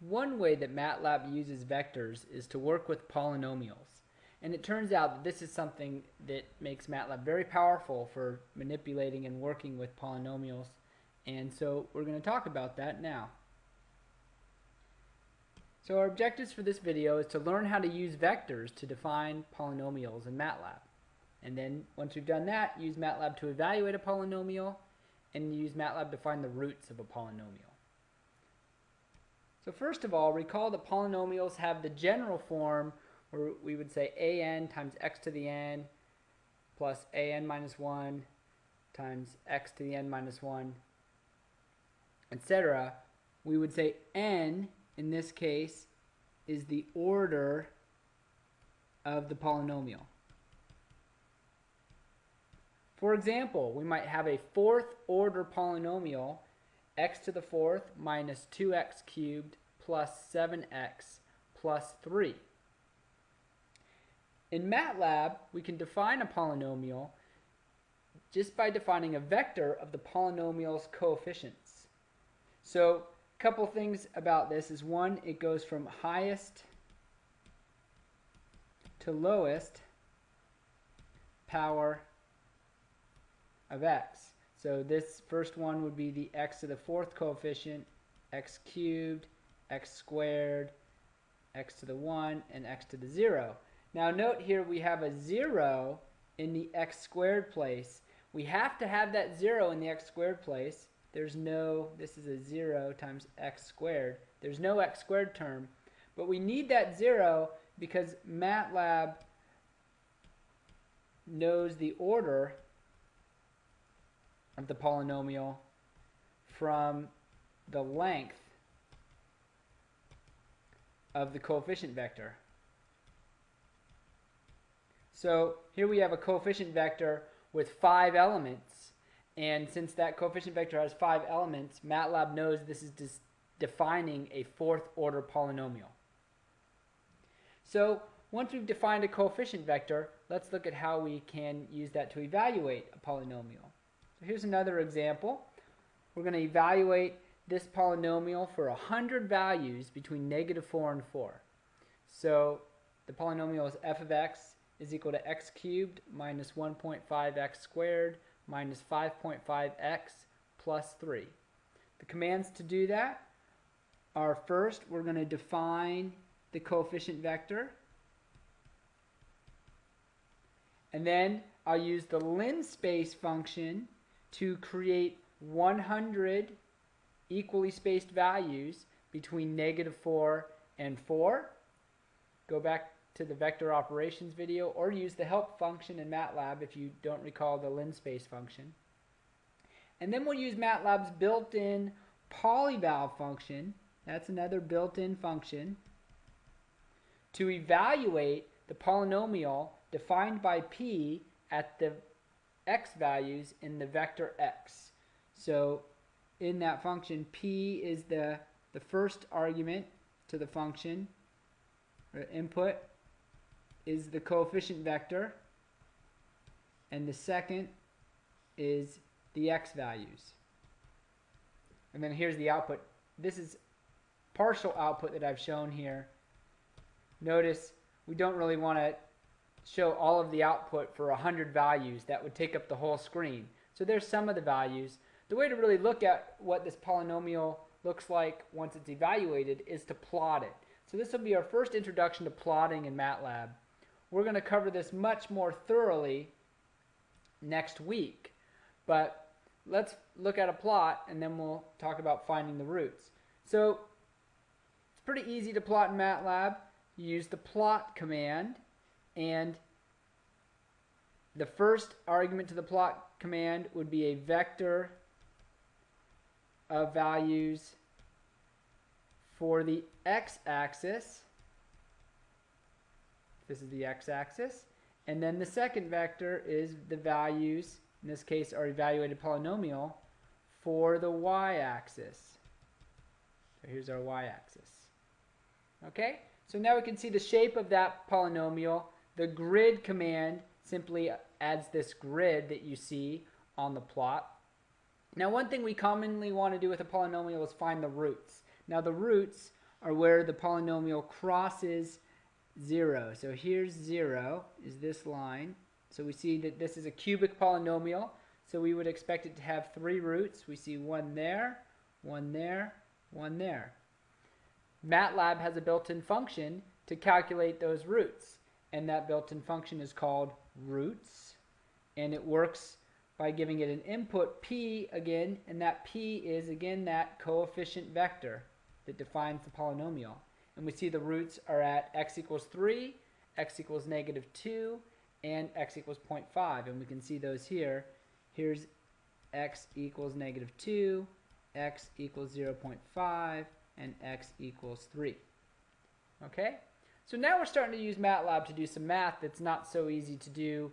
One way that MATLAB uses vectors is to work with polynomials. And it turns out that this is something that makes MATLAB very powerful for manipulating and working with polynomials. And so we're going to talk about that now. So our objectives for this video is to learn how to use vectors to define polynomials in MATLAB. And then once we've done that, use MATLAB to evaluate a polynomial and use MATLAB to find the roots of a polynomial. So first of all, recall that polynomials have the general form where we would say an times x to the n plus an minus 1 times x to the n minus 1, etc. We would say n, in this case, is the order of the polynomial. For example, we might have a fourth order polynomial x to the fourth minus 2x cubed plus 7x plus 3. In MATLAB, we can define a polynomial just by defining a vector of the polynomial's coefficients. So a couple things about this is one, it goes from highest to lowest power of x. So this first one would be the x to the fourth coefficient, x cubed, x squared, x to the 1, and x to the 0. Now note here we have a 0 in the x squared place. We have to have that 0 in the x squared place. There's no, this is a 0 times x squared. There's no x squared term. But we need that 0 because MATLAB knows the order of the polynomial from the length of the coefficient vector. So here we have a coefficient vector with five elements. And since that coefficient vector has five elements, MATLAB knows this is defining a fourth order polynomial. So once we've defined a coefficient vector, let's look at how we can use that to evaluate a polynomial. So here's another example. We're going to evaluate this polynomial for 100 values between negative 4 and 4. So the polynomial is f of x is equal to x cubed minus 1.5x squared minus 5.5x plus 3. The commands to do that are first we're going to define the coefficient vector and then I'll use the linspace function to create 100 equally spaced values between negative 4 and 4. Go back to the vector operations video or use the help function in MATLAB if you don't recall the linspace function. And then we'll use MATLAB's built-in polyval function, that's another built-in function, to evaluate the polynomial defined by p at the x values in the vector x. So in that function, p is the, the first argument to the function, or input is the coefficient vector, and the second is the x values. And then here's the output. This is partial output that I've shown here. Notice we don't really want to show all of the output for 100 values. That would take up the whole screen. So there's some of the values. The way to really look at what this polynomial looks like once it's evaluated is to plot it. So this will be our first introduction to plotting in MATLAB. We're going to cover this much more thoroughly next week. But let's look at a plot and then we'll talk about finding the roots. So it's pretty easy to plot in MATLAB. You use the plot command and the first argument to the plot command would be a vector of values for the x-axis. This is the x-axis. And then the second vector is the values, in this case our evaluated polynomial, for the y-axis. So here's our y-axis. Okay, so now we can see the shape of that polynomial the grid command simply adds this grid that you see on the plot. Now one thing we commonly want to do with a polynomial is find the roots. Now the roots are where the polynomial crosses 0. So here's 0 is this line. So we see that this is a cubic polynomial. So we would expect it to have three roots. We see one there, one there, one there. MATLAB has a built-in function to calculate those roots. And that built-in function is called roots. And it works by giving it an input p again. And that p is, again, that coefficient vector that defines the polynomial. And we see the roots are at x equals 3, x equals negative 2, and x equals 0.5. And we can see those here. Here's x equals negative 2, x equals 0.5, and x equals 3. Okay? So now we're starting to use MATLAB to do some math that's not so easy to do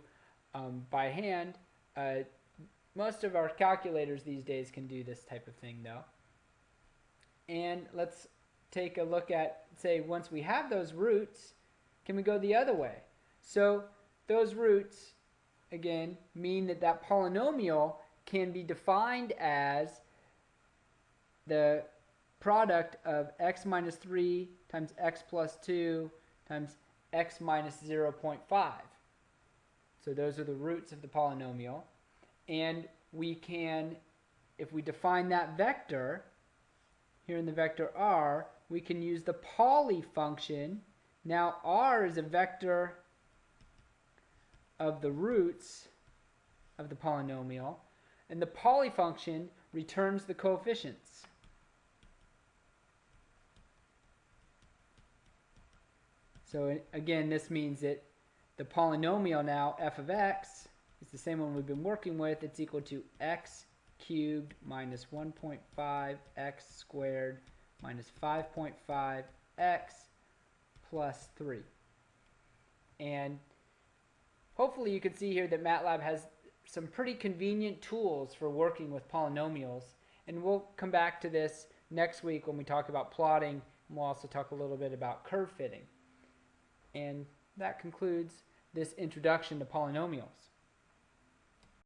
um, by hand. Uh, most of our calculators these days can do this type of thing though. And let's take a look at, say, once we have those roots, can we go the other way? So those roots, again, mean that that polynomial can be defined as the product of x minus 3 times x plus 2 times x minus 0.5. So those are the roots of the polynomial. And we can, if we define that vector, here in the vector r, we can use the poly function. Now r is a vector of the roots of the polynomial, and the poly function returns the coefficients. So again, this means that the polynomial now, f of x, is the same one we've been working with. It's equal to x cubed minus 1.5 x squared minus 5.5 x plus 3. And hopefully you can see here that MATLAB has some pretty convenient tools for working with polynomials. And we'll come back to this next week when we talk about plotting. And we'll also talk a little bit about curve fitting. And that concludes this introduction to polynomials.